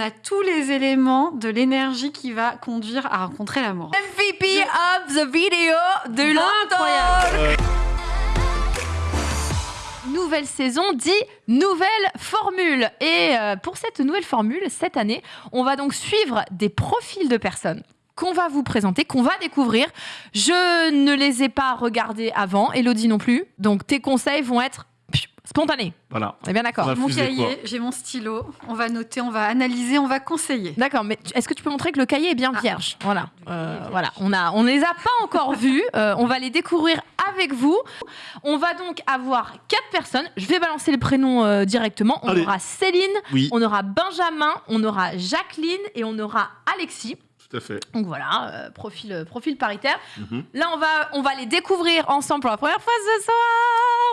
a tous les éléments de l'énergie qui va conduire à rencontrer l'amour. MVP of the video de Incroyable. Nouvelle saison dit nouvelle formule. Et euh, pour cette nouvelle formule, cette année, on va donc suivre des profils de personnes qu'on va vous présenter, qu'on va découvrir. Je ne les ai pas regardés avant, Elodie non plus. Donc tes conseils vont être spontanés. Voilà. On est bien d'accord. Mon cahier, j'ai mon stylo. On va noter, on va analyser, on va conseiller. D'accord, mais est-ce que tu peux montrer que le cahier est bien vierge? Voilà, Euh, voilà. On a, on les a pas encore vus. Euh, on va les découvrir avec vous. On va donc avoir quatre personnes. Je vais balancer les prénoms euh, directement. On Allez. aura Céline, Oui, on aura Benjamin, on aura Jacqueline et on aura Alexis. Tout à fait. Donc voilà, euh, profil, euh, profil paritaire. Mhm. Là, on va, on va les découvrir ensemble pour la première fois ce soir.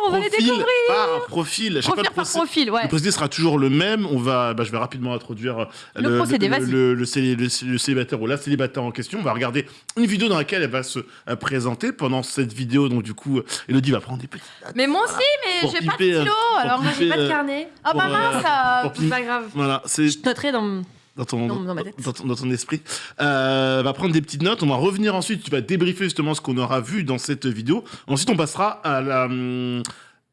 On va les Profil découvrir. par profil. Je sais pas Profil le par procé- profil, ouais. Le procédé sera toujours le même. On va, bah, je vais rapidement introduire euh, Le procédé, vas-y. le, le célé- le- le célibataire ou la célibataire en question. On va regarder une vidéo dans laquelle elle va se présenter. Pendant cette vidéo, donc du coup, Elodie va prendre des petites notes. Mais moi aussi, mais j'ai pas de piper, stylo. Alors, Moi, j'ai pas de carnet. ah bah mince, C'est pas grave. Voilà, c'est Je noterai dans. Dans ton, Dans- dans ma tête. dans ton, dans ton esprit. Euh, va prendre des petites notes. On va revenir ensuite. Tu vas débriefer justement ce qu'on aura vu dans cette vidéo. Ensuite, on passera à la.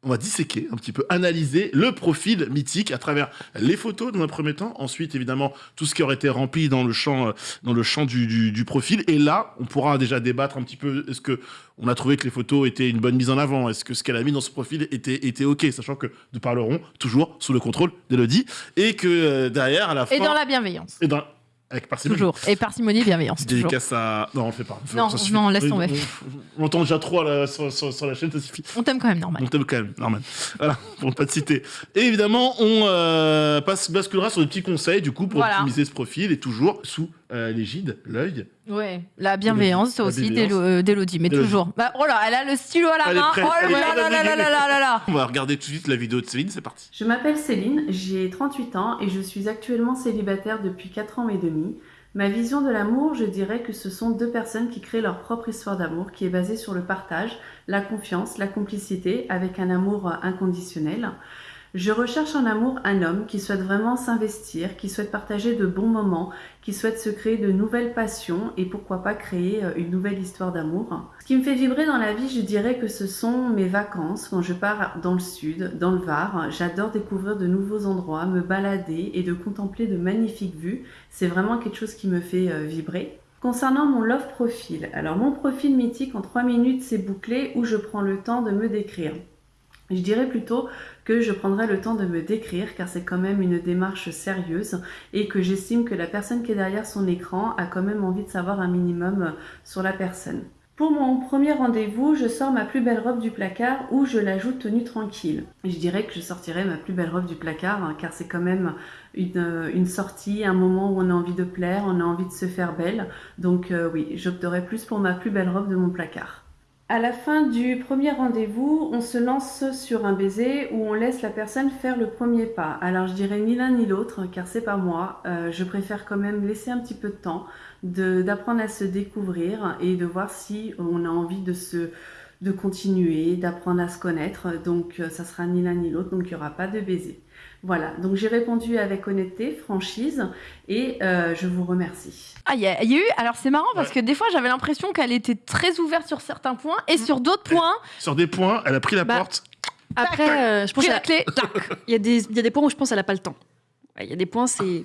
On va disséquer un petit peu, analyser le profil mythique à travers les photos dans un premier temps. Ensuite, évidemment, tout ce qui aurait été rempli dans le champ, euh, dans le champ du, du- du profil. Et là, on pourra déjà débattre un petit peu. Est-ce que on a trouvé que les photos étaient une bonne mise en avant? Est-ce que ce qu'elle a mis dans ce profil était, était ok? Sachant que nous parlerons toujours sous le contrôle d'Elodie. Et que euh, derrière, à la fin. Et dans la bienveillance. Et dans... Avec parcimonie. Toujours. Et parcimonie, bienveillance. Petite Toujours. dédicace à. Non, on le fait pas. Non, Ça non, laisse tomber. On, entend déjà trop à la- sur, sur- sur la chaîne, ça suffit. On t'aime quand même, normal. On t'aime quand même, normal. Voilà, pour ne pas te citer. Et évidemment, on euh, passe, basculera sur des petits conseils, du coup, pour Voilà. optimiser ce profil, et toujours sous euh, l'égide, l'œil. Ouais. La bienveillance, La aussi, euh, d'Elodie. Mais toujours. Bah, oh là, elle a le stylo à la Elle main. prête, oh là là là là là là là là. On va regarder tout de suite la vidéo de Céline, c'est parti. Je m'appelle Céline, j'ai 38 ans et je suis actuellement célibataire depuis 4 ans et demi. Ma vision de l'amour, je dirais que ce sont deux personnes qui créent leur propre histoire d'amour qui est basée sur le partage, la confiance, la complicité avec un amour euh, inconditionnel. Je recherche en amour un homme qui souhaite vraiment s'investir, qui souhaite partager de bons moments, qui souhaite se créer de nouvelles passions et pourquoi pas créer euh, une nouvelle histoire d'amour. Ce qui me fait vibrer dans la vie, je dirais que ce sont mes vacances quand je pars dans le sud, dans le Var. J'adore découvrir de nouveaux endroits, me balader et de contempler de magnifiques vues. C'est vraiment quelque chose qui me fait euh, vibrer. Concernant mon love profil, alors mon profil mythique en 3 minutes c'est bouclé où je prends le temps de me décrire. Je dirais plutôt que je prendrai le temps de me décrire car c'est quand même une démarche sérieuse et que j'estime que la personne qui est derrière son écran a quand même envie de savoir un minimum euh, sur la personne. Pour mon premier rendez-vous, je sors ma plus belle robe du placard ou je l'ajoute tenue tranquille. Je dirais que je sortirai ma plus belle robe du placard hein, car c'est quand même une, euh, une sortie, un moment où on a envie de plaire, on a envie de se faire belle. Donc euh, oui, j'opterai plus pour ma plus belle robe de mon placard. À la fin du premier rendez-vous, on se lance sur un baiser où on laisse la personne faire le premier pas. Alors je dirais ni l'un ni l'autre car c'est pas moi. Euh, je préfère quand même laisser un petit peu de temps, d'apprendre à se découvrir et de voir si on a envie de se de continuer, d'apprendre à se connaître. Donc euh, ça sera ni l'un ni l'autre, donc il n'y aura pas de baiser. Voilà, donc j'ai répondu avec honnêteté, franchise et euh, je vous remercie. Ah, il y, y a eu. Alors, c'est marrant parce que des fois, j'avais l'impression qu'elle était très ouverte sur certains points et sur d'autres points, Sur des points, elle a pris la Bah, porte. Après, euh, je pense pris à- la clé. il y, a des- il y a des points où je pense qu'elle n'a pas le temps. Ouais, Il y a des points, c'est.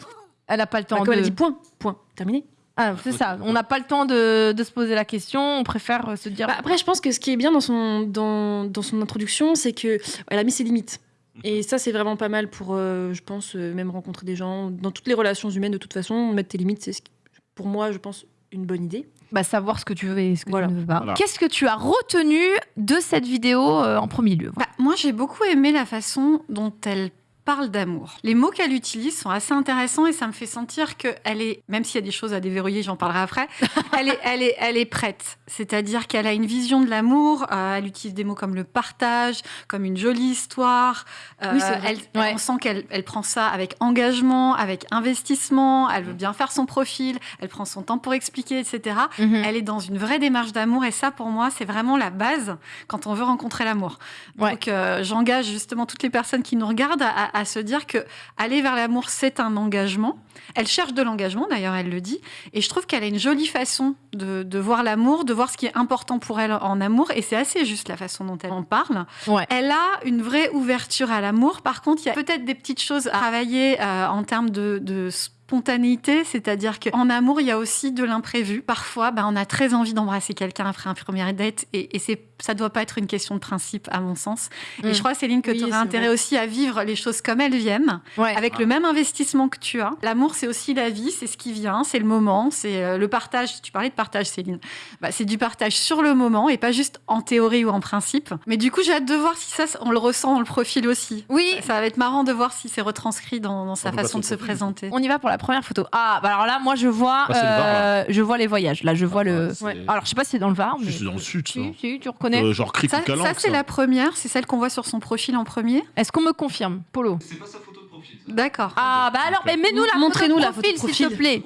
Elle a pas le temps Bah, comme de. elle a dit point, point, terminé. Ah, c'est ça. On n'a pas le temps de, de se poser la question. On préfère euh, se dire. Bah, après, je pense que ce qui est bien dans son, dans, dans son introduction, c'est que elle a mis ses limites. Et ça, c'est vraiment pas mal pour, euh, je pense, euh, même rencontrer des gens. Dans toutes les relations humaines, de toute façon, mettre tes limites, c'est ce qui- pour moi, je pense, une bonne idée. bah, savoir ce que tu veux et ce que Voilà. tu ne veux pas. Voilà. Qu'est-ce que tu as retenu de cette vidéo euh, en premier lieu? Bah, moi, j'ai beaucoup aimé la façon dont elle parle d'amour. Les mots qu'elle utilise sont assez intéressants et ça me fait sentir qu'elle est, même s'il y a des choses à déverrouiller, j'en parlerai après, elle, est, elle, est, elle est prête. C'est-à-dire qu'elle a une vision de l'amour, euh, elle utilise des mots comme le partage, comme une jolie histoire. Euh, Oui, c'est vrai. elle, Ouais. On sent qu'elle elle prend ça avec engagement, avec investissement, elle veut bien faire son profil, elle prend son temps pour expliquer, etc. Mhm. Elle est dans une vraie démarche d'amour et ça, pour moi, c'est vraiment la base quand on veut rencontrer l'amour. Ouais. Donc, euh, j'engage justement toutes les personnes qui nous regardent à, à se dire que aller vers l'amour, c'est un engagement. Elle cherche de l'engagement, d'ailleurs, elle le dit. Et je trouve qu'elle a une jolie façon de, de voir l'amour, de voir ce qui est important pour elle en amour. Et c'est assez juste la façon dont elle en parle. Ouais. Elle a une vraie ouverture à l'amour. Par contre, il y a peut-être des petites choses à travailler euh, en termes de, de spontanéité, c'est-à-dire qu'en amour, il y a aussi de l'imprévu. Parfois, ben, on a très envie d'embrasser quelqu'un après un premier date et, et c'est ça doit pas être une question de principe, à mon sens. Mm. Et je crois, Céline, que Oui, tu aurais intérêt vrai. aussi à vivre les choses comme elles viennent, Ouais. avec le même investissement que tu as. L'amour, c'est aussi la vie, c'est ce qui vient, c'est le moment, c'est euh, le partage. Tu parlais de partage, Céline. Bah, c'est du partage sur le moment et pas juste en théorie ou en principe. Mais du coup, j'ai hâte de voir si ça, on le ressent dans le profil aussi. Oui, Ça va être marrant de voir si c'est retranscrit dans, dans sa On façon de se profil. présenter. on y va pour la première photo. Ah, bah alors là, moi, je vois, Ah, le Var, euh, je vois les voyages. Là, je vois le. c'est- Ouais. Alors, je sais pas si c'est dans le Var, mais. C'est dans le sud, ça. Si, si, tu reconnais. Euh, genre cric Ça, c'est la première, c'est celle qu'on voit sur son profil en premier. Est-ce qu'on me confirme, Polo? C'est pas sa photo de profil. D'accord. Ah, bah alors, mais mets-nous la Montrez-nous la photo de profil, s'il te plaît.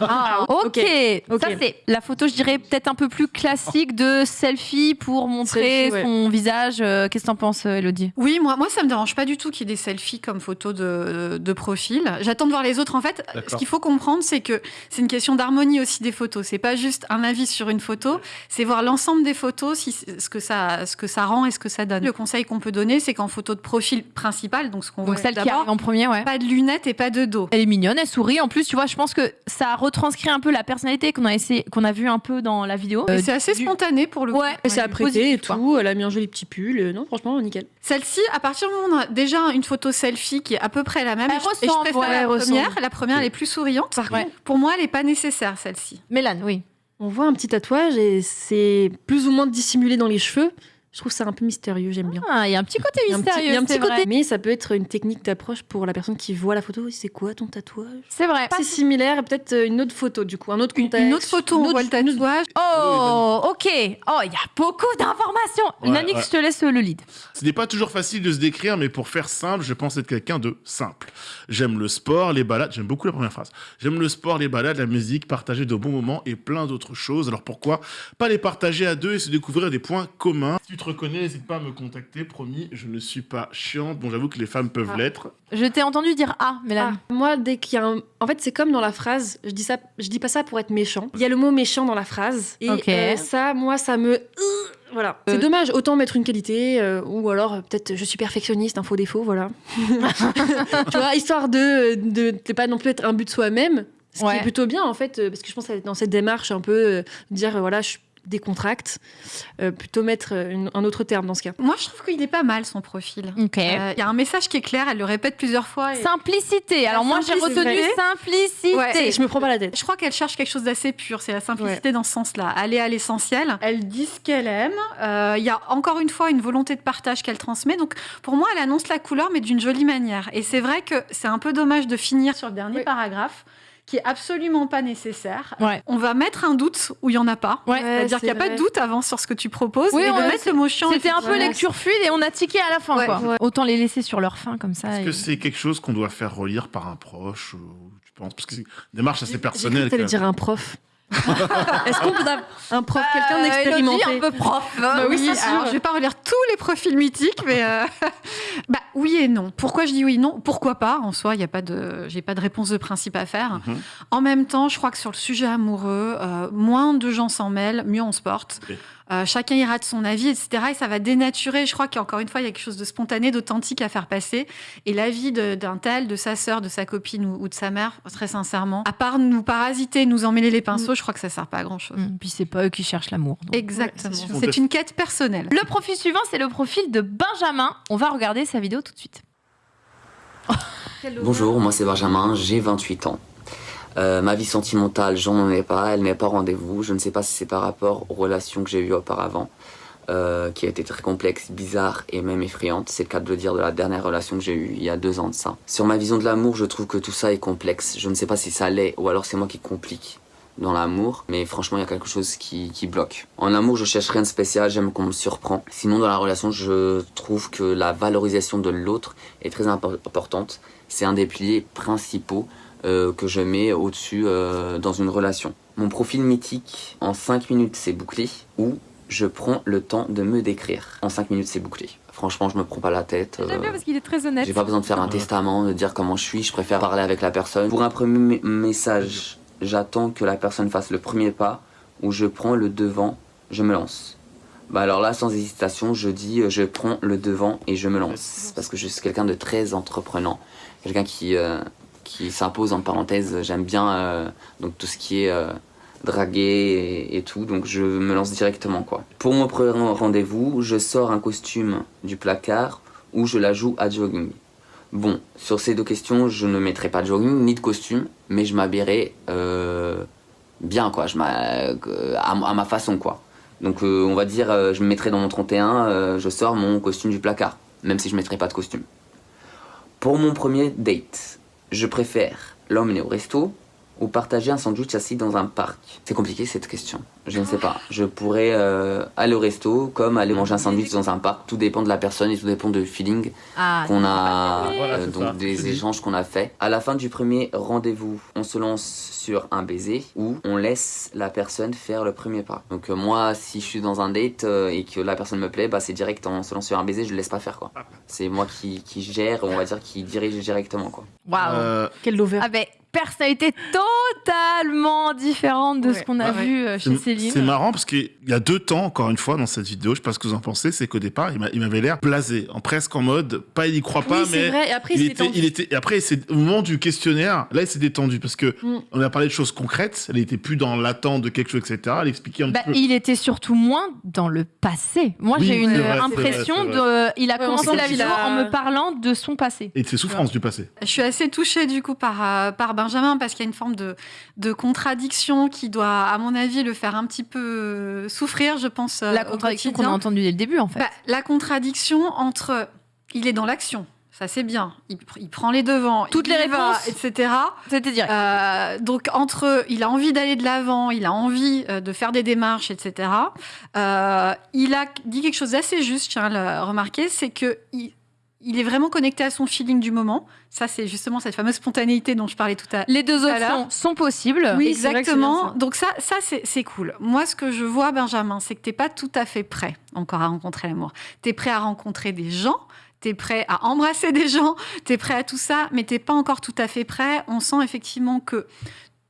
Ah, ok. Ok. Ça, c'est la photo, je dirais, peut-être un peu plus classique de selfie pour montrer Selfie, ouais. son visage. Euh, Qu'est-ce que t'en penses, euh, Elodie? Oui, moi, moi, ça me dérange pas du tout qu'il y ait des selfies comme photo de, de profil. J'attends de voir les autres. En fait, ce qu'il faut comprendre, c'est que c'est une question d'harmonie aussi des photos. C'est pas juste un avis sur une photo, c'est voir l'ensemble des photos, si, ce, que ça, ce que ça rend et ce que ça donne. Le conseil qu'on peut donner, c'est qu'en photo de profil principal, donc ce qu'on voit celle qui arrive en premier, ouais. pas de lunettes et pas de dos. Elle est mignonne, elle sourit. En plus, tu vois, je pense que ça retranscrit un peu la personnalité qu'on a essayé, qu'on a vu un peu dans la vidéo. Euh, c'est assez du- spontané pour le coup. Ouais. Elle s'est Ouais, apprêtée et positif, quoi. tout, elle a mis un joli petit pull. euh, Non, franchement, nickel. Celle-ci, à partir du moment où on a déjà une photo selfie qui est à peu près la même, Elle et je- et je ressemble, préfère ouais, la elle première. ressemble. La première, elle est plus souriante. Par Ouais. contre, pour moi, elle n'est pas nécessaire, celle-ci. Mélane, oui. On voit un petit tatouage et c'est plus ou moins dissimulé dans les cheveux. Je trouve ça un peu mystérieux, j'aime bien. Ah, il y a un petit côté Il y a un petit- mystérieux. il y a un petit côté, mais ça peut être une technique d'approche pour la personne qui voit la photo. C'est quoi ton tatouage? C'est vrai. C'est similaire, et peut-être euh, une autre photo du coup, un autre Une, contexte. une autre photo, une on voit le autre- tatouage. Oh, ok. Oh, il y a beaucoup d'informations. Ouais, Nanix, ouais. je te laisse le lead. Ce n'est pas toujours facile de se décrire, mais pour faire simple, je pense être quelqu'un de simple. J'aime le sport, les balades, j'aime beaucoup la première phrase. J'aime le sport, les balades, la musique, partager de bons moments et plein d'autres choses. Alors pourquoi pas les partager à deux et se découvrir des points communs? Si tu te reconnais, n'hésite pas à me contacter, promis, je ne suis pas chiante. Bon, j'avoue que les femmes peuvent Ah. l'être. Je t'ai entendu dire ah, Mélane. Ah, moi, dès qu'il y a un... En fait, c'est comme dans la phrase, je dis, ça, je dis pas ça pour être méchant. Il y a le mot méchant dans la phrase. Et Ok. euh, ça, moi, ça me... Voilà. Euh. C'est dommage, autant mettre une qualité, euh, ou alors euh, peut-être je suis perfectionniste, un faux défaut, voilà. tu vois, histoire de, de, de pas non plus être un but de soi-même, ce qui est plutôt bien en fait, euh, parce que je pense être dans cette démarche un peu, euh, dire euh, voilà, je décontracte, euh, plutôt mettre euh, une- un autre terme dans ce cas. Moi, je trouve qu'il est pas mal son profil. Euh, Il y a un message qui est clair, elle le répète plusieurs fois. et- Simplicité. Alors moi, j'ai retenu simplicité. Ouais. Je me prends pas la tête. Je crois qu'elle cherche quelque chose d'assez pur, c'est la simplicité dans ce sens-là. Aller à l'essentiel. Elle dit ce qu'elle aime. Euh, Il y a encore une fois une volonté de partage qu'elle transmet. Donc pour moi, elle annonce la couleur, mais d'une jolie manière. Et c'est vrai que c'est un peu dommage de finir sur le dernier Oui. paragraphe qui est absolument pas nécessaire. Ouais. On va mettre un doute où il y en a pas. Ouais. C'est-à-dire c'est qu'il n'y a pas de doute avant sur ce que tu proposes. Oui, et de ouais, mettre le mot chiant. C'était un peu lecture fluide et on a tiqué à la fin. Ouais, quoi. ouais. Autant les laisser sur leur fin comme ça. Est-ce et- que c'est quelque chose qu'on doit faire relire par un proche tu penses? Parce que c'est une démarche assez J'ai personnelle. quand dire un prof. Est-ce qu'on peut avoir un prof, quelqu'un Euh, d'expérimenté Elodie, un peu prof. Bah oui, c'est sûr. alors je vais pas relire tous les profils mythiques, mais euh, bah oui et non. Pourquoi je dis oui et non? Pourquoi pas? En soi, il y a pas de, j'ai pas de réponse de principe à faire. Mhm. En même temps, je crois que sur le sujet amoureux, euh, moins de gens s'en mêlent, mieux on se porte. Euh, chacun ira de son avis, etc. Et ça va dénaturer. Je crois qu'encore une fois, il y a quelque chose de spontané, d'authentique à faire passer. Et l'avis de- d'un tel, de sa sœur, de sa copine ou, ou de sa mère, très sincèrement, à part nous parasiter, nous emmêler les pinceaux, je crois que ça sert pas à grand chose. Hum, Puis c'est pas eux qui cherchent l'amour. Exactement. Ouais, c'est une quête personnelle. Le profil suivant, c'est le profil de Benjamin. On va regarder sa vidéo tout de suite. Bonjour, moi c'est Benjamin, j'ai 28 ans. Euh, ma vie sentimentale, j'en ai pas, elle n'est pas rendez-vous. Je ne sais pas si c'est par rapport aux relations que j'ai eues auparavant, euh, qui a été très complexe, bizarre et même effrayante. C'est le cas de le dire de la dernière relation que j'ai eue il y a deux ans de ça. Sur ma vision de l'amour, je trouve que tout ça est complexe. Je ne sais pas si ça l'est ou alors c'est moi qui complique dans l'amour, mais franchement, il y a quelque chose qui, qui bloque. En amour, je cherche rien de spécial, j'aime qu'on me surprend. Sinon, dans la relation, je trouve que la valorisation de l'autre est très impo- importante. C'est un des piliers principaux euh, que je mets au-dessus euh, dans une relation. Mon profil mythique, en 5 minutes, c'est bouclé, ou je prends le temps de me décrire. En 5 minutes, c'est bouclé. Franchement, je me prends pas la tête. J'aime euh, bien parce qu'il est très honnête. J'ai pas besoin de faire un testament, de dire comment je suis, je préfère parler avec la personne. Pour un premier message, j'attends que la personne fasse le premier pas, ou je prends le devant, je me lance. Bah alors là, sans hésitation, je dis euh, je prends le devant et je me lance. Parce que je suis quelqu'un de très entreprenant. Quelqu'un qui, euh, qui s'impose en parenthèse. J'aime bien euh, donc tout ce qui est euh, draguer et, tout, donc je me lance directement quoi. Pour mon premier rendez-vous, je sors un costume du placard ou je la joue à jogging. Bon, sur ces deux questions, je ne mettrai pas de jogging ni de costume, mais je m'habillerai euh, bien, quoi, je euh, à, à ma façon, quoi. Donc, on va dire, je me mettrai dans mon 31, euh, je sors mon costume du placard, même si je ne mettrai pas de costume. Pour mon premier date, je préfère l'emmener au resto ou partager un sandwich assis dans un parc C'est compliqué cette question. Je ne sais pas. Je pourrais euh, aller au resto comme aller manger un sandwich dans un parc. Tout dépend de la personne et tout dépend du feeling Ah, qu'on a, Voilà, euh, donc ça. des échanges qu'on a fait. À la fin du premier rendez-vous, on se lance sur un baiser ou on laisse la personne faire le premier pas. Donc euh, moi, si je suis dans un date euh, et que la personne me plaît, bah c'est direct, on se lance sur un baiser, je le laisse pas faire quoi. C'est moi qui, qui gère, on va dire, qui dirige directement quoi. Waouh. Euh, Quel lover. Ah ben, personnalité totalement différente de ce qu'on a Ouais. vu euh, chez Céline. c'est marrant parce qu'il y a deux temps, encore une fois, dans cette vidéo, je sais pas ce que vous en pensez, c'est qu'au départ, il m'a- il m'avait l'air blasé, en presque en mode, pas il y croit pas, oui, c'est mais vrai. Et après, il il, était, il était, et après, au moment du questionnaire, là, il s'est détendu parce que Mm. on a parlé de choses concrètes, elle était plus dans l'attente de quelque chose, etc. Elle expliquait un Bah, petit peu. il était surtout moins dans le passé. Moi, Oui, j'ai une vrai, impression vrai, de. Il a Ouais, commencé la vidéo a- en me parlant de son passé. Et de ses souffrances du passé. Je suis assez touchée du coup par, euh, par Benjamin parce qu'il y a une forme de, de contradiction qui doit, à mon avis, le faire un petit peu euh, souffrir, je pense. euh, La contradiction qu'on a entendue dès le début, en fait. Bah, la contradiction entre il est dans l'action, ça c'est bien, il, pr- il prend les devants, Toutes il les va, réponses. etc. C'était direct. Euh, donc entre, il a envie d'aller de l'avant, il a envie de faire des démarches, etc. Euh, il a dit quelque chose d'assez juste, je tiens à le remarquer, c'est que il, il est vraiment connecté à son feeling du moment. Ça, c'est justement cette fameuse spontanéité dont je parlais tout à l'heure. Les deux options sont possibles. Oui, exactement. ça. Donc ça, ça c'est cool. Moi, ce que je vois, Benjamin, c'est que t'es pas tout à fait prêt encore à rencontrer l'amour. T'es prêt à rencontrer des gens, t'es prêt à embrasser des gens, t'es prêt à tout ça, mais t'es pas encore tout à fait prêt. On sent effectivement que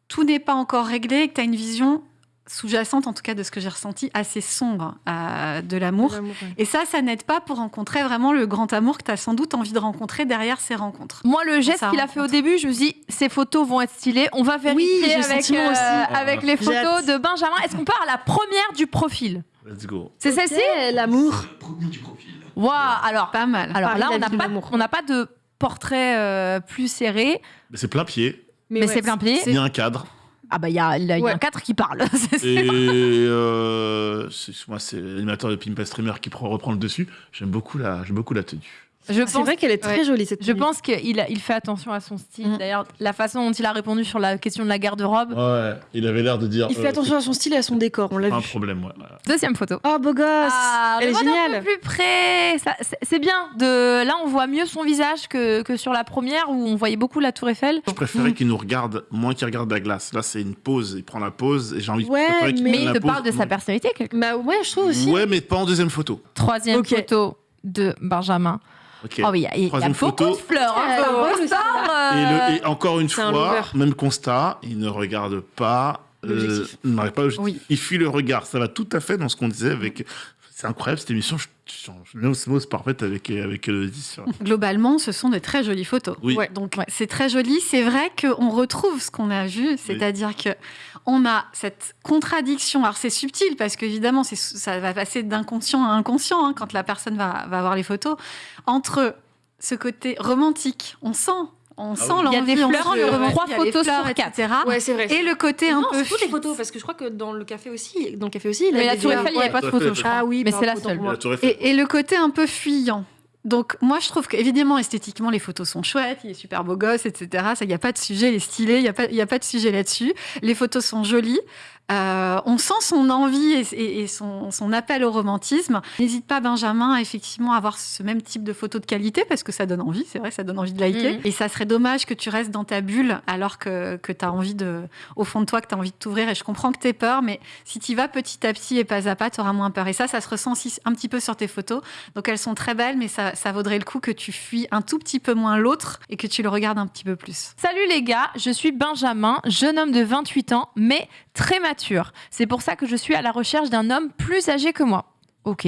tout n'est pas encore réglé et que t'as une vision sous-jacente, en tout cas de ce que j'ai ressenti, assez sombre euh, de l'amour. Ouais. Et ça, ça n'aide pas pour rencontrer vraiment le grand amour que tu as sans doute envie de rencontrer derrière ces rencontres. Moi, le geste qu'il a fait au début, je me suis dit, ces photos vont être stylées. On va vérifier le avec, sentiment aussi. avec les photos de Benjamin. Est-ce qu'on part à la première du profil? Let's go. C'est celle-ci? L'amour. Waouh Alors, Pas mal. alors Paris, là, on n'a pas, l'amour. on n'a pas de portrait euh, plus serré, Mais c'est plein pied, mais, ouais, c'est plein pied. il y a un cadre. Ah bah il y a, y a Ouais. un 4 qui parle. c'est Et euh, moi, c'est l'animateur de Pimpa Streamer qui prend- reprend le dessus. J'aime beaucoup la, j'aime beaucoup la tenue. Je C'est pense vrai qu'elle est très Ouais. jolie cette Je pense qu'il a- il fait attention à son style. Mm. D'ailleurs, la façon dont il a répondu sur la question de la garde-robe. Ouais, il avait l'air de dire. Il fait euh, attention à son style et à son décor, on l'a pas un vu. problème, ouais. Deuxième photo. Oh, beau gosse Ah, Elle est géniale peu plus près. Ça- c'est- bien. De là, on voit mieux son visage que, que sur la première où on voyait beaucoup la Tour Eiffel. Je préférais qu'il nous regarde moins qu'il regarde la glace. Là, c'est une pause. Il prend la pause et j'ai envie. Ouais, qu'il mais Mais il te parle de sa personnalité. quelque- Bah ouais, je trouve aussi. Ouais, mais pas en deuxième photo. Troisième photo de Benjamin. Oh oui, il y a, il y a Troisième beaucoup photo. de fleurs. hein, Et, le- et encore une un fois, même constat, il ne regarde pas. euh, pas. Oui. Il fuit le regard. Ça va tout à fait dans ce qu'on disait avec. C'est incroyable cette émission. Je, je, je osmose parfaite avec avec Elodie sur- Globalement, ce sont de très jolies photos. Oui. Ouais. Donc c'est très joli. C'est vrai qu'on retrouve ce qu'on a vu, c'est-à-dire que on a cette contradiction. Alors c'est subtil parce qu'évidemment ça va passer d'inconscient à inconscient hein, quand la personne va, va voir les photos entre ce côté romantique. On sent, on sent oui. Il y a l'envie, des on fleurs, Trois il y a les photos fleurs, sur quatre. etc. Ouais, c'est vrai. Et le côté un non, peu toutes les photos, parce que je crois que dans le café aussi, dans le café aussi, il Mais a la des Tour. Eiffel, il n'y avait pas de tout à fait, photo, je crois. Ah oui, Mais c'est la seule. Et, le côté un peu fuyant. Donc moi je trouve qu'évidemment esthétiquement les photos sont chouettes, il est super beau gosse, etc. Ça, il n'y a pas de sujet, il est stylé, il n'y a, pas- il y a pas de sujet là-dessus. Les photos sont jolies. Euh, on sent son envie et, et son, son, appel au romantisme. N'hésite pas, Benjamin, à effectivement avoir ce même type de photos de qualité parce que ça donne envie, c'est vrai, ça donne envie de liker. Mmh. Et ça serait dommage que tu restes dans ta bulle alors que, que tu as envie de, au fond de toi, que tu as envie de t'ouvrir. Et je comprends que tu peur, mais si tu vas petit à petit et pas à pas, tu auras moins peur. Et ça, ça se ressent aussi un petit peu sur tes photos. Donc elles sont très belles, mais ça, ça vaudrait le coup que tu fuis un tout petit peu moins l'autre et que tu le regardes un petit peu plus. Salut les gars, je suis Benjamin, jeune homme de 28 ans, mais très mature. C'est pour ça que je suis à la recherche d'un homme plus âgé que moi. Ok.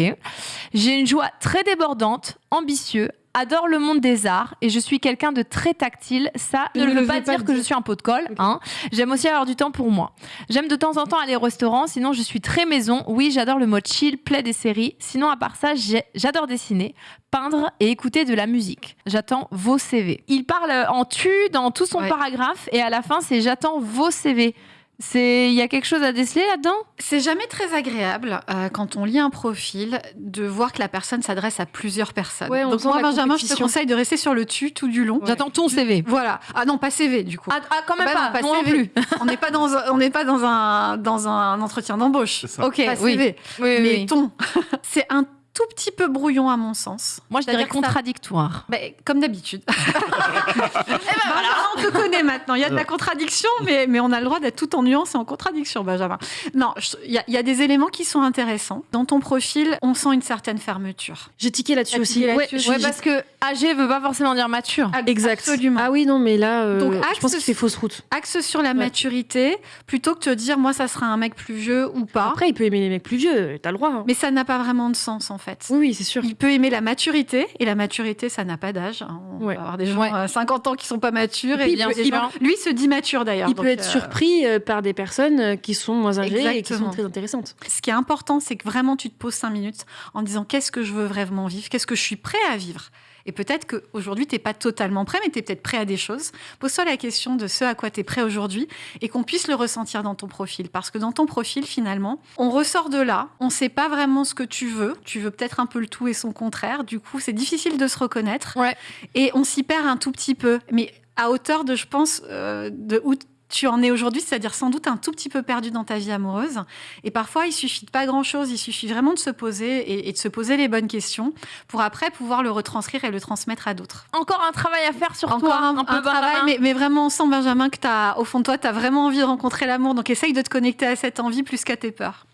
J'ai une joie très débordante, ambitieux, adore le monde des arts et je suis quelqu'un de très tactile. Ça ne, veut pas dire que je suis un pot de colle. Hein. J'aime aussi avoir du temps pour moi. J'aime de temps en temps aller au restaurant, sinon je suis très maison. Oui, j'adore le mode chill, play des séries. Sinon, à part ça, j'adore dessiner, peindre et écouter de la musique. J'attends vos CV. Il parle en tu dans tout son paragraphe et à la fin, c'est j'attends vos CV. C'est, il y a quelque chose à déceler là-dedans? C'est jamais très agréable euh, quand on lit un profil de voir que la personne s'adresse à plusieurs personnes. Donc moi, Benjamin, je te conseille de rester sur le tu tout du long. J'attends ton CV. Voilà. Ah non, pas CV du coup. Ah, ah quand même bah pas. Non, plus. on n'est pas dans, on n'est pas dans un dans un entretien d'embauche. Ok. Pas oui. CV. Oui, mais oui. ton. c'est un tout petit peu brouillon à mon sens. Moi, je dirais contradictoire. Bah, comme d'habitude. eh ben, voilà, on te connaît maintenant. Il y a de la contradiction, mais, mais on a le droit d'être tout en nuance et en contradiction, Benjamin. Non, il y, a, y, a des éléments qui sont intéressants. Dans ton profil, on sent une certaine fermeture. J'ai tiqué là-dessus aussi. Là ouais, ouais parce que âgé veut pas forcément dire mature. Exact. Absolument. Ah oui, non, mais là, euh, Donc, je pense qu'il fait fausse route. Axe sur la ouais. maturité, plutôt que de te dire, moi, ça sera un mec plus vieux ou pas. Après, il peut aimer les mecs plus vieux, t'as le droit. Hein. Mais ça n'a pas vraiment de sens, en fait. Oui, oui c'est sûr. Il peut aimer la maturité, et la maturité, ça n'a pas d'âge. On ouais. peut avoir des gens à ouais. 50 ans qui sont pas matures, et, et bien il, lui se dit mature d'ailleurs. Il donc, peut être euh... surpris par des personnes qui sont moins âgées Exactement. et qui sont très intéressantes. Ce qui est important, c'est que vraiment tu te poses 5 minutes en disant qu'est-ce que je veux vraiment vivre, qu'est-ce que je suis prêt à vivre? Et peut-être qu'aujourd'hui, tu n'es pas totalement prêt, mais tu es peut-être prêt à des choses. Pose-toi la question de ce à quoi tu es prêt aujourd'hui et qu'on puisse le ressentir dans ton profil. Parce que dans ton profil, finalement, on ressort de là, on ne sait pas vraiment ce que tu veux. Tu veux peut-être un peu le tout et son contraire. Du coup, c'est difficile de se reconnaître. Ouais. Et on s'y perd un tout petit peu. Mais à hauteur de, je pense, euh, de où tu en es aujourd'hui, c'est-à-dire sans doute un tout petit peu perdu dans ta vie amoureuse. Et parfois, il suffit de pas grand-chose, il suffit vraiment de se poser et, et, de se poser les bonnes questions pour après pouvoir le retranscrire et le transmettre à d'autres. Encore un travail à faire sur Encore toi, un, un peu un travail, mais, mais, vraiment, on sent, Benjamin, que as, au fond de toi, tu as vraiment envie de rencontrer l'amour. Donc, essaye de te connecter à cette envie plus qu'à tes peurs.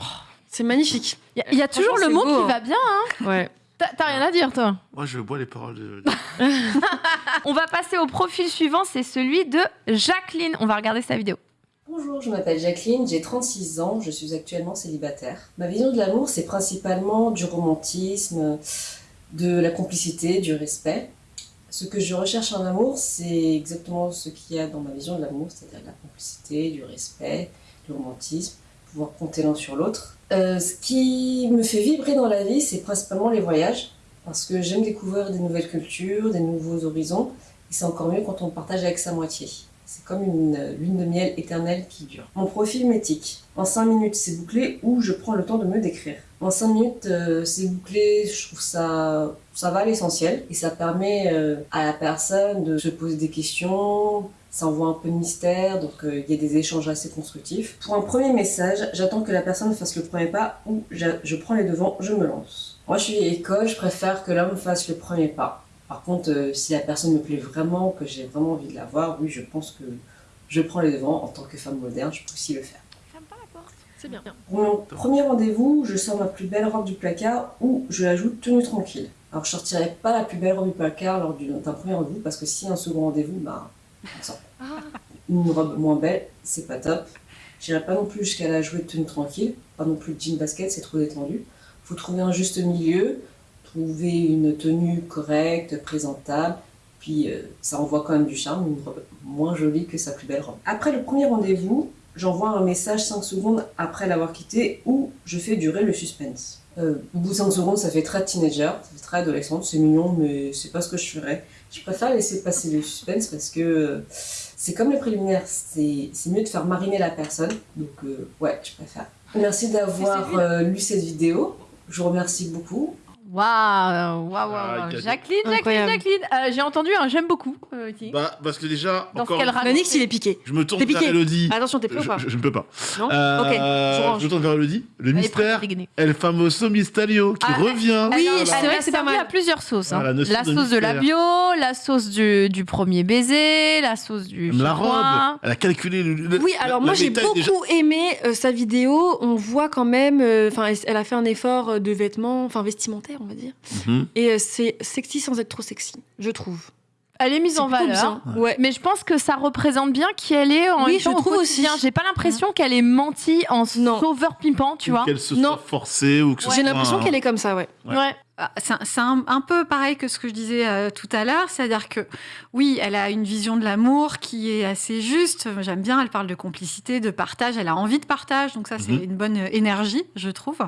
Oh, c'est magnifique. Il y, y, a toujours le mot beau, qui va bien. Hein ouais. T'as rien à dire, toi Moi, je bois les paroles de. On va passer au profil suivant, c'est celui de Jacqueline. On va regarder sa vidéo. Bonjour, je m'appelle Jacqueline, j'ai 36 ans, je suis actuellement célibataire. Ma vision de l'amour, c'est principalement du romantisme, de la complicité, du respect. Ce que je recherche en amour, c'est exactement ce qu'il y a dans ma vision de l'amour, c'est-à-dire la complicité, du respect, du romantisme, pouvoir compter l'un sur l'autre. Euh, ce qui me fait vibrer dans la vie, c'est principalement les voyages, parce que j'aime découvrir des nouvelles cultures, des nouveaux horizons, et c'est encore mieux quand on partage avec sa moitié. C'est comme une lune de miel éternelle qui dure. Mon profil m'éthique. En 5 minutes, c'est bouclé ou je prends le temps de me décrire. En 5 minutes, euh, c'est bouclé, je trouve ça, ça va à l'essentiel et ça permet euh, à la personne de se poser des questions, ça envoie un peu de mystère, donc il euh, y a des échanges assez constructifs. Pour un premier message, j'attends que la personne fasse le premier pas ou je, je prends les devants, je me lance. Moi, je suis école, je préfère que l'homme fasse le premier pas. Par contre, euh, si la personne me plaît vraiment, que j'ai vraiment envie de la voir, oui, je pense que je prends les devants. En tant que femme moderne, je peux aussi le faire. Ferme pas la porte, c'est bien. Pour mon premier rendez-vous, je sors ma plus belle robe du placard ou je l'ajoute tenue tranquille. Alors, je sortirai pas la plus belle robe du placard lors d'un premier rendez-vous parce que si un second rendez-vous, bah, on sort. Une robe moins belle, c'est pas top. J'irai pas non plus jusqu'à la jouer de tenue tranquille, pas non plus de jean basket, c'est trop détendu. Faut trouver un juste milieu, trouver une tenue correcte, présentable, puis euh, ça envoie quand même du charme, une robe moins jolie que sa plus belle robe. Après le premier rendez-vous, j'envoie un message 5 secondes après l'avoir quitté où je fais durer le suspense. Euh, au bout de 5 secondes, ça fait très teenager, ça fait très adolescente, c'est mignon, mais c'est pas ce que je ferais. Je préfère laisser passer le suspense parce que euh, c'est comme les préliminaires, c'est mieux de faire mariner la personne, donc euh, ouais, je préfère. Merci d'avoir lu cette vidéo, je vous remercie beaucoup. Waouh, waouh, waouh. Ah, waouh. Jacqueline, Jacqueline, Incroyable. Jacqueline. Euh, J'ai entendu un j'aime beaucoup. euh. Bah, parce que déjà, Dans ce encore qu'elle raconte. Manix, il est piqué. je me tourne T'es vers piqué. Elodie. Attention, t'es prêt ou Je, pas je- je ne peux pas. Non Euh, Ok, je range. je me tourne vers Elodie. Le Elle est mystère prête. El Famoso Misterio qui Ah, revient. Oui, c'est elle vrai a que c'est pas servi mal. à plusieurs sauces. hein. Ah, la notion la de sauce de la bio, la sauce du, du premier baiser, la sauce du Même la chinois. robe. Elle a calculé le. le- Oui, la- alors la moi j'ai beaucoup déjà. aimé euh, sa vidéo. On voit quand même, enfin, elle- a fait un effort de vêtements, enfin vestimentaire, on va dire. Mhm. Et euh, c'est sexy sans être trop sexy, je trouve. Elle est mise en valeur. bien. Ouais. Mais je pense que ça représente bien qui elle est en Oui, je trouve aussi. J'ai pas l'impression qu'elle ait menti en Non. sauveur pimpant, tu Ou vois. Qu'elle se Non. soit forcée ou que ce J'ai l'impression un- qu'elle est comme ça, ouais. Ouais. Ouais. Ah, C'est un, c'est un- un peu pareil que ce que je disais euh, tout à l'heure, c'est-à-dire que oui, elle a une vision de l'amour qui est assez juste. J'aime bien, elle parle de complicité, de partage, elle a envie de partage, donc ça c'est Mhm. une bonne euh, énergie, je trouve.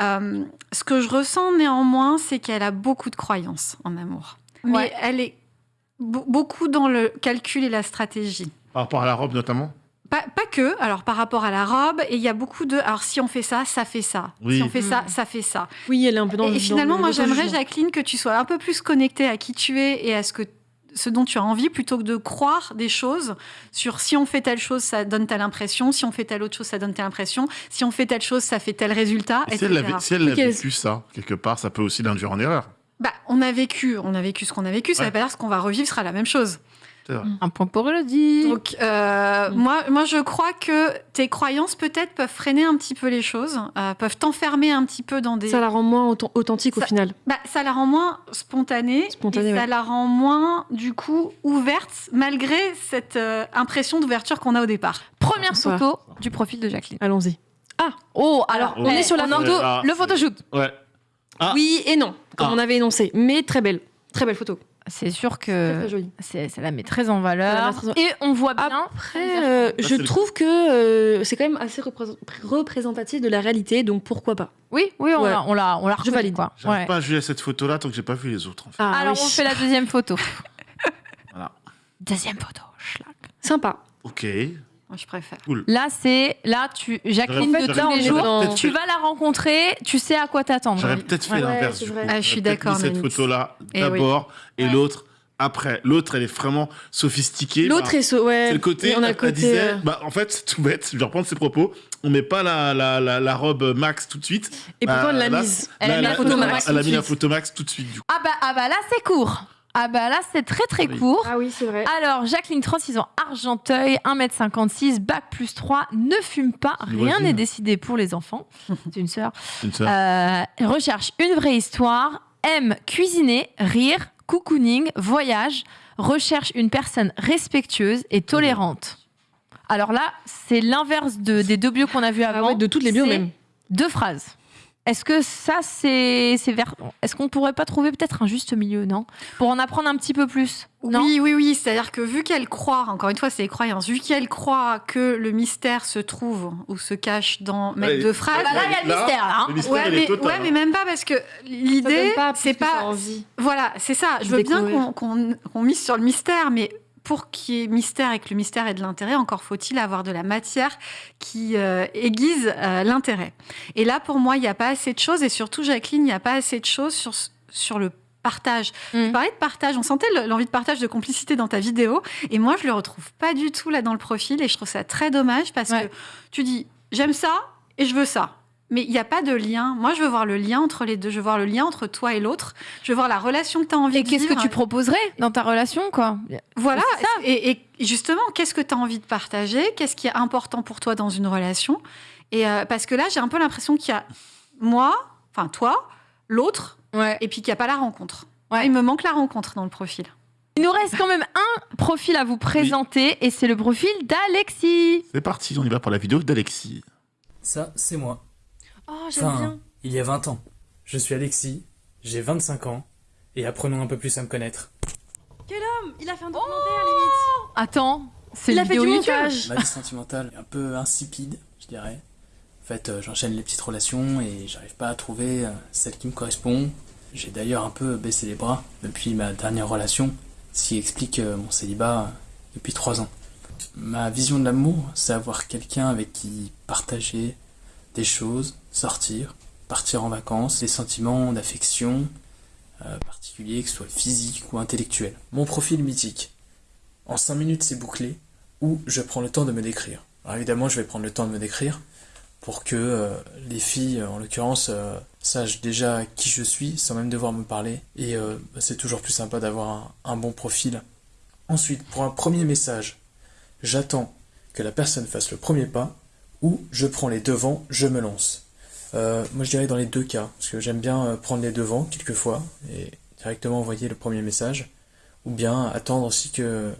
Euh, ce que je ressens néanmoins, c'est qu'elle a beaucoup de croyances en amour, mais Ouais. elle est be- beaucoup dans le calcul et la stratégie. Par rapport à la robe notamment? Pas, pas que, alors par rapport à la robe, et il y a beaucoup de. Alors si on fait ça, ça fait ça. Oui. Si on fait ça, Mhm. ça fait ça. Oui, elle est un peu dans Et, le et finalement, dans moi, j'aimerais. Jacqueline, que tu sois un peu plus connectée à qui tu es et à ce, que, ce dont tu as envie, plutôt que de croire des choses sur si on fait telle chose, ça donne telle impression, si on fait telle autre chose, ça donne telle impression, si on fait telle chose, ça fait tel résultat, Et si elle, l'avait- si elle a vécu ça, quelque part, ça peut aussi l'induire en erreur. Bah, on a vécu, on a vécu ce qu'on a vécu, ça Ouais. veut pas dire que ce qu'on va revivre sera la même chose. Un point pour Elodie. Donc, euh, Mm. moi, moi, je crois que tes croyances, peut-être, peuvent freiner un petit peu les choses, euh, peuvent t'enfermer un petit peu dans des... Ça la rend moins authent- authentique au final. Bah, ça la rend moins spontanée, Spontanée, et ça la rend moins, du coup, ouverte, malgré cette euh, impression d'ouverture qu'on a au départ. Première photo du profil de Jacqueline. Allons-y. Oh, alors, on est sur la photo. Ah, le photoshoot. Ouais. Ah. Oui et non, comme Ah. on avait énoncé. Mais très belle. Très belle photo. C'est sûr que c'est- ça la met très en valeur. met très en- Et on voit bien. Après, euh, Là, je trouve que euh, c'est quand même assez représent- représentatif de la réalité, donc pourquoi pas Oui, oui, on Ouais. l'a, on l'a, on l'a reconnu, valide. Quoi. J'arrive Ouais. pas à juger cette photo-là tant que j'ai pas vu les autres. En fait. Ah, Alors, oui. on fait la deuxième photo. Voilà. Deuxième photo. schlag. Sympa. Ok. Moi, je préfère. Là, c'est là, tu Jacqueline de tous les jours. Tu vas la rencontrer, tu sais à quoi t'attendre. J'aurais peut-être fait Ouais. l'inverse. Ah, je suis d'accord, cette photo-là Eh d'abord et Ouais. l'autre après. L'autre, elle est vraiment sophistiquée. L'autre Bah, est so- ouais. C'est le côté, on a côté. disait, euh, bah, en fait, c'est tout bête, je vais reprendre ses propos, on met pas la, la, la, la robe max tout de suite. Et pourtant, Bah, elle l'a là, mise. Elle a mis la photo max Elle a tout mis de la suite. photo max tout de suite, du coup. Ah bah, ah bah là, c'est court. Ah bah là, c'est très très Oui. court. Ah oui, c'est vrai. Alors, Jacqueline, 36 ans, Argenteuil, 1m56, bac plus 3, ne fume pas, rien n'est décidé pour les enfants. C'est une sœur. Une sœur. Euh, recherche une vraie histoire, aime cuisiner, rire, cocooning, voyage, recherche une personne respectueuse et tolérante. Alors là, c'est l'inverse de- des deux bios qu'on a vus Ah avant. ouais, de toutes les bios même. Deux phrases. Est-ce que ça, c'est c'est vers... Est-ce qu'on pourrait pas trouver peut-être un juste milieu, non? Pour en apprendre un petit peu plus non? Oui, oui, oui. C'est-à-dire que vu qu'elle croit, encore une fois, c'est les croyances, vu qu'elle croit que le mystère se trouve ou se cache dans mettre Ouais. deux phrases. Ah bah là, il y a le Là, mystère, là. hein. Le mystère, Ouais il est mais, total, ouais, hein. mais même pas parce que l'idée, c'est pas. envie. Voilà, c'est ça. Je de veux bien découvrir. qu'on qu'on- qu'on mise sur le mystère, mais pour qu'il y ait mystère et que le mystère ait de l'intérêt, encore faut-il avoir de la matière qui euh, aiguise euh, l'intérêt. Et là, pour moi, il n'y a pas assez de choses, et surtout, Jacqueline, il n'y a pas assez de choses sur, sur le partage. Mm. Tu parlais de partage, on sentait le- l'envie de partage, de complicité dans ta vidéo, et moi, je le retrouve pas du tout là dans le profil, et je trouve ça très dommage parce Ouais. que tu dis, j'aime ça et je veux ça. Mais il n'y a pas de lien. Moi, je veux voir le lien entre les deux. Je veux voir le lien entre toi et l'autre. Je veux voir la relation que tu as envie Et de qu'est-ce que vivre. tu proposerais dans ta relation, quoi? Voilà. Ça. Et, et justement, qu'est-ce que tu as envie de partager? Qu'est-ce qui est important pour toi dans une relation? Et euh, parce que là, j'ai un peu l'impression qu'il y a moi, enfin toi, l'autre, Ouais. et puis qu'il n'y a pas la rencontre. Ouais. Il me manque la rencontre dans le profil. Il nous reste quand même un profil à vous présenter, et c'est le profil d'Alexis. C'est parti, on y va pour la vidéo d'Alexis. Ça, c'est moi. Oh, j'aime Enfin, bien. il y a 20 ans. Je suis Alexis, j'ai 25 ans, et apprenons un peu plus à me connaître. Il a fait un documentaire, limite. Attends, c'est Il une a fait vidéo du YouTube. montage. Ma vie sentimentale est un peu insipide, je dirais. En fait, euh, j'enchaîne les petites relations et j'arrive pas à trouver euh, celle qui me correspond. J'ai d'ailleurs un peu baissé les bras depuis ma dernière relation, ce qui explique euh, mon célibat depuis 3 ans. Ma vision de l'amour, c'est avoir quelqu'un avec qui partager des choses, sortir, partir en vacances, des sentiments d'affection euh, particuliers, que ce soit physique ou intellectuel. Mon profil mythique. En 5 minutes, c'est bouclé, ou je prends le temps de me décrire. Alors évidemment, je vais prendre le temps de me décrire pour que euh, les filles, en l'occurrence, euh, sachent déjà qui je suis sans même devoir me parler. Et bah, c'est toujours plus sympa d'avoir un bon profil. Ensuite, pour un premier message, j'attends que la personne fasse le premier pas ou je prends les devants, je me lance. Euh, moi, je dirais dans les deux cas, parce que j'aime bien euh, prendre les devants quelquefois et directement envoyer le premier message, ou bien attendre aussi que,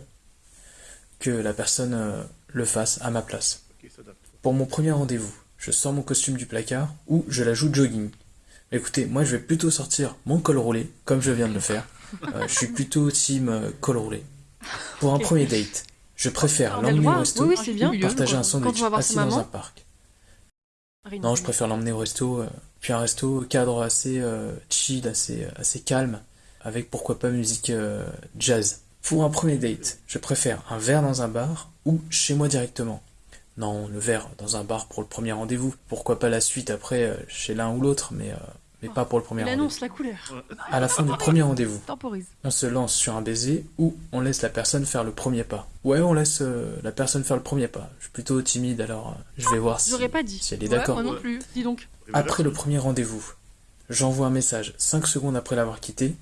que la personne euh, le fasse à ma place. Pour mon premier rendez-vous, je sors mon costume du placard ou je l'ajoute jogging. Écoutez, moi je vais plutôt sortir mon col roulé, comme je viens de le faire. Euh, je suis plutôt team col roulé. Pour un premier date, je préfère l'emmener au resto, Oui, oui, c'est bien. partager un sandwich assis dans un parc. Non, je préfère l'emmener au resto, euh, puis un resto cadre assez euh, chill, assez, assez calme, avec pourquoi pas musique euh, jazz. Pour un premier date, je préfère un verre dans un bar ou chez moi directement. Non, le verre dans un bar pour le premier rendez-vous. Pourquoi pas la suite après euh, chez l'un ou l'autre, mais, euh, mais pas pour le premier Il rendez-vous. annonce la couleur. À la fin du premier rendez-vous, Temporise. on se lance sur un baiser ou on laisse la personne faire le premier pas. Ouais, on laisse euh, la personne faire le premier pas. Je suis plutôt timide, alors euh, je vais voir si, J'aurais pas dit. si elle est Ouais, d'accord. moi non plus. Dis donc. Après le premier rendez-vous, j'envoie un message 5 secondes après l'avoir quitté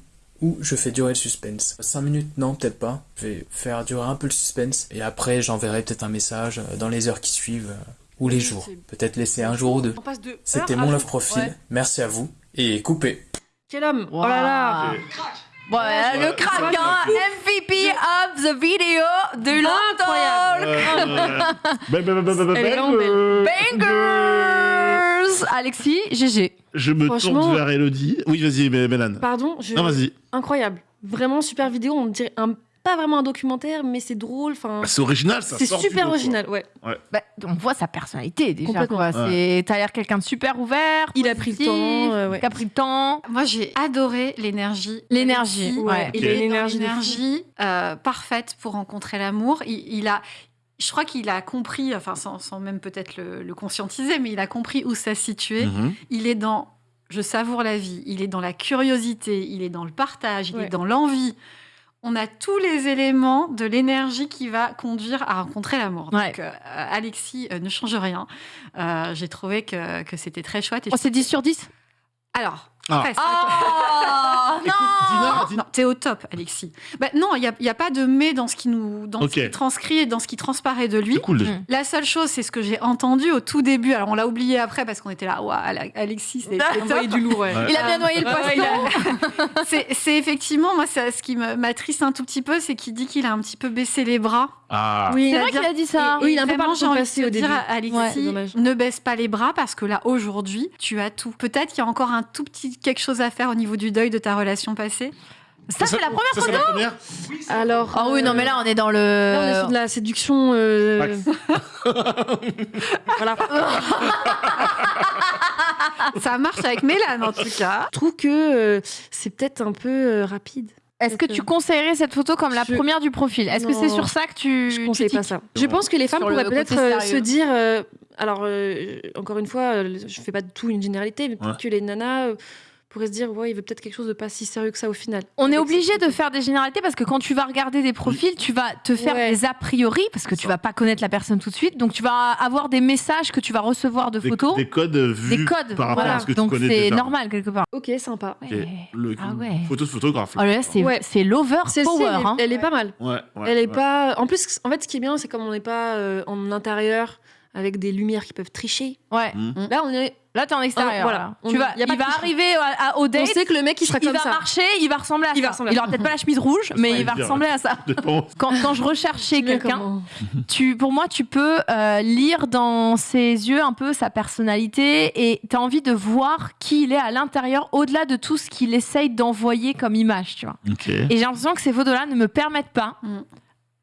ou je fais durer le suspense. 5 minutes, non, peut-être pas. Je vais faire durer un peu le suspense et après j'enverrai peut-être un message euh, dans les heures qui suivent euh, ou les jours. C'est- Peut-être laisser un jour ou deux. On passe de. C'était heure à mon jour. love profil. Ouais. Merci à vous et coupé. Quel homme Oh là là Bon, le crack, hein, MVP of the video de vraiment belle. Bangers Alexis, GG. Je me tourne vers Elodie. Oui, vas-y, Mé- Mélane. Pardon, je... Non, vas-y. incroyable. Vraiment super vidéo. On dirait un... pas vraiment un documentaire, mais c'est drôle. Enfin, Bah, c'est original, ça c'est super original. Ouais. Bah, on voit sa personnalité déjà. Complètement. quoi. C'est- T'as l'air quelqu'un de super ouvert. Il a pris le temps, euh, ouais. Qui a pris le temps. Moi, j'ai adoré l'énergie. L'énergie, ouais. Il Il est fou. l'énergie euh, parfaite pour rencontrer l'amour. Il, il a, je crois qu'il a compris, enfin sans, sans même peut-être le, le conscientiser, mais il a compris où ça se situait. Mhm. Il est dans je savoure la vie, il est dans la curiosité, il est dans le partage, il Ouais. est dans l'envie. On a tous les éléments de l'énergie qui va conduire à rencontrer l'amour. Ouais. Donc, euh, Alexis euh, ne change rien. Euh, J'ai trouvé que, que c'était très chouette. Et Oh, je- c'est 10 sur 10 Alors, Ah. presque. Écoute, Dina, Dina- Non, t'es au top, Alexis. Bah, non, il n'y a, il y a pas de mais dans ce qui nous dans ce qui transcrit et dans ce qui transparaît de lui. C'est cool. La seule chose, c'est ce que j'ai entendu au tout début. Alors, on l'a oublié après parce qu'on était là. Waouh, Ale- Alexis, c'est du lourd, ouais. Ouais. Il a bien noyé le Ouais, poisson. a- c'est effectivement, moi, ça- ce qui me- m'attriste un tout petit peu, c'est qu'il dit qu'il a un petit peu baissé les bras. Ah. Oui, C'est vrai qu'il a dit ça. Et- Oui, et il a un peu j'ai envie de au dire début. à Alexis, Ouais, ne baisse pas les bras parce que là, aujourd'hui, tu as tout. Peut-être qu'il y a encore un tout petit quelque chose à faire au niveau du deuil de ta relation passée? Ça, c'est la première Ça, c'est la première Alors. Ah oui, non, mais là, on est dans le. Là, on est sur de la séduction. euh, voilà. Ça marche avec Mélane, en tout cas. Je trouve que euh, c'est peut-être un peu euh, rapide. Est-ce que tu conseillerais cette photo comme la Je- première du profil? Est-ce que c'est sur ça que tu. Je tu conseille pas ça. Je pense que les femmes Sur le pourraient peut-être se dire. euh, alors, euh, encore une fois, euh, je fais pas du tout une généralité, mais peut-être Ouais. que les nanas euh, pourraient se dire, ouais, il veut peut-être quelque chose de pas si sérieux que ça au final. On est obligé de faire des généralités parce que quand tu vas regarder des profils, tu vas te faire Ouais. des a priori parce que tu vas pas connaître la personne tout de suite. Donc tu vas avoir des messages que tu vas recevoir de Des, photos, des codes vus des codes. par rapport voilà. à ce que Donc tu connais c'est normal quelque part. Ok, sympa. Ok. Ouais. Le, Ah ouais. Photo de photographe. Oh c'est Ouais. c'est l'over power. elle, est- hein. elle est pas mal. Ouais, ouais, elle est ouais. pas. En plus, en fait, ce qui est bien, c'est comme on n'est pas euh, en intérieur avec des lumières qui peuvent tricher. Ouais. Mm. Là, on est. Là, t'es en extérieur. Oh, voilà. là. On- Tu vas, y a pas il de va arriver à- à- au On date. sait que le mec, il sera il comme va ça. marcher, il va ressembler à Il va ça. ressembler à il aura peut-être pas la chemise rouge, mais il va dire. ressembler à ça. Dépend. Quand, quand je recherche chez Tu sais quelqu'un, tu, pour moi, tu peux euh, lire dans ses yeux un peu sa personnalité et tu as envie de voir qui il est à l'intérieur, au-delà de tout ce qu'il essaye d'envoyer comme image, tu vois. Ok. Et j'ai l'impression que ces photos-là ne me permettent pas, Mm.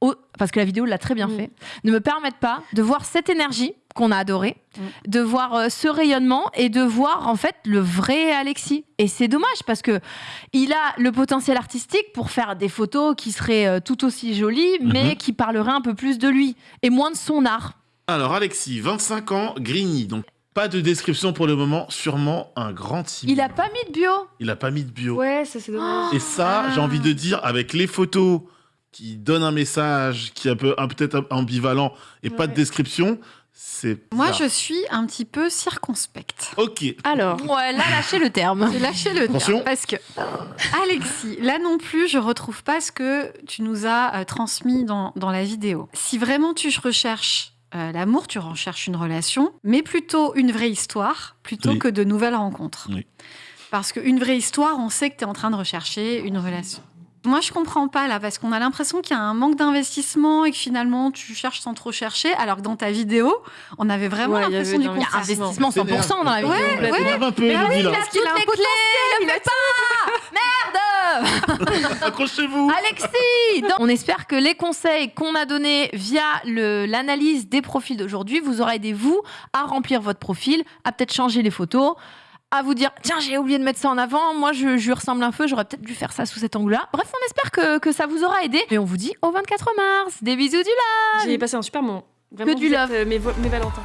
au- parce que la vidéo l'a très bien Mm. fait, ne me permettent pas de voir cette énergie qu'on a adorée, Mm. de voir euh, ce rayonnement et de voir en fait le vrai Alexis. Et c'est dommage parce que il a le potentiel artistique pour faire des photos qui seraient euh, tout aussi jolies, mais Mhm. qui parleraient un peu plus de lui et moins de son art. Alors, Alexis, 25 ans, Grigny. Donc, Pas de description pour le moment, sûrement un grand timide. Il a pas mis de bio. Il a pas mis de bio. Ouais, ça c'est dommage. Et ça, Ah. j'ai envie de dire, avec les photos qui donnent un message qui est un peu un- peut-être ambivalent et pas de description. Moi, je suis un petit peu circonspecte. Ok. Alors, Ouais, là, lâchez le terme. J'ai lâché le Attention. terme parce que Alexis, là non plus, je retrouve pas ce que tu nous as euh, transmis dans, dans la vidéo. Si vraiment tu recherches euh, l'amour, tu recherches une relation, mais plutôt une vraie histoire, plutôt Oui. que de nouvelles rencontres. Oui. Parce qu'une vraie histoire, on sait que tu es en train de rechercher une relation. Moi, je comprends pas là, parce qu'on a l'impression qu'il y a un manque d'investissement et que finalement, tu cherches sans trop chercher, alors que dans ta vidéo, on avait vraiment Ouais, il y l'impression du d'un contraire. Investissement C'est 100% dans la vidéo. Ouais, m'énerve un peu, Mais Elodie, oui, là. parce qu'il a un Toutes les potentiel, il a Merde Accrochez-vous. Alexis Donc, On espère que les conseils qu'on a donnés via l'analyse des profils d'aujourd'hui vous aura aidé, vous, à remplir votre profil, à peut-être changer les photos, à vous dire tiens, j'ai oublié de mettre ça en avant, moi je, je lui ressemble un peu, j'aurais peut-être dû faire ça sous cet angle-là. Bref, on espère que, que ça vous aura aidé. Et on vous dit au 24 mars. Des bisous du j'ai passé un super moment. Vraiment, Que du love. euh, mes, mes Valentins.